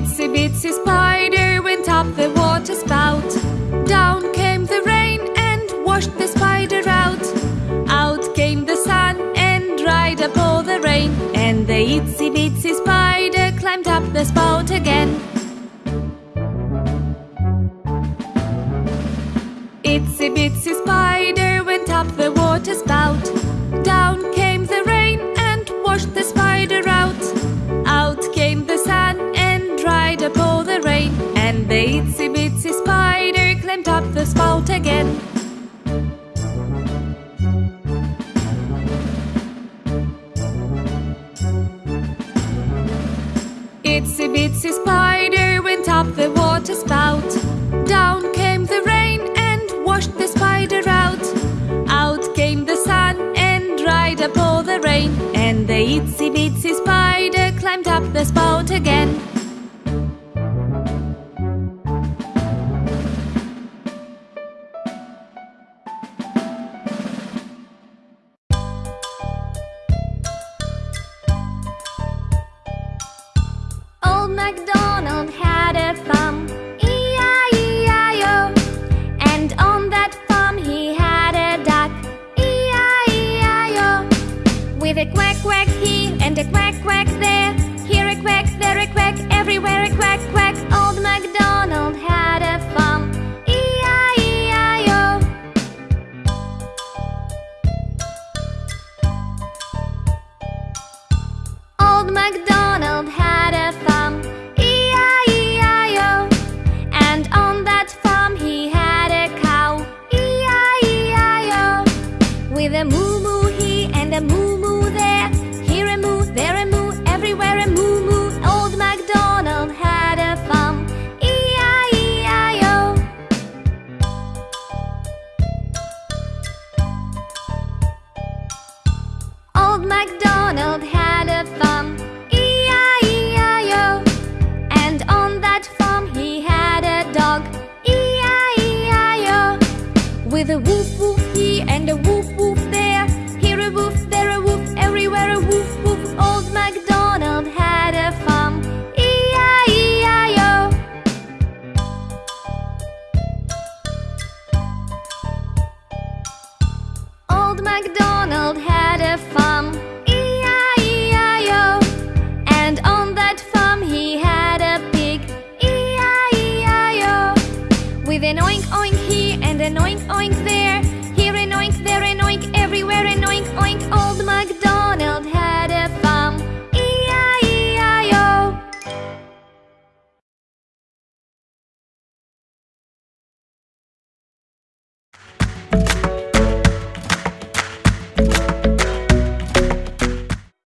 Itsy bitsy spider went up the water spout. Down came the rain and washed the spider out. Out came the sun and dried up all the rain. And the itsy bitsy spider climbed up the spout again. Itsy bitsy spider the itsy bitsy spider climbed up the spout again. Itsy bitsy spider went up the water spout. Down came the rain and washed the spider out. Out came the sun and dried up all the rain. And the itsy bitsy spider climbed up the spout again. MacDonald had a farm, E-I-E-I-O. And on that farm he had a duck, E-I-E-I-O. With a quack quack here and a quack quack there, here a quack, there a quack, everywhere a quack quack. Old MacDonald had a farm, E-I-E-I-O. Old MacDonald With a woof woof here and a woof woof there, here a woof, there a woof, everywhere a woof woof. Old MacDonald had a farm, E-I-E-I-O. Old MacDonald had a farm, E-I-E-I-O. With an oink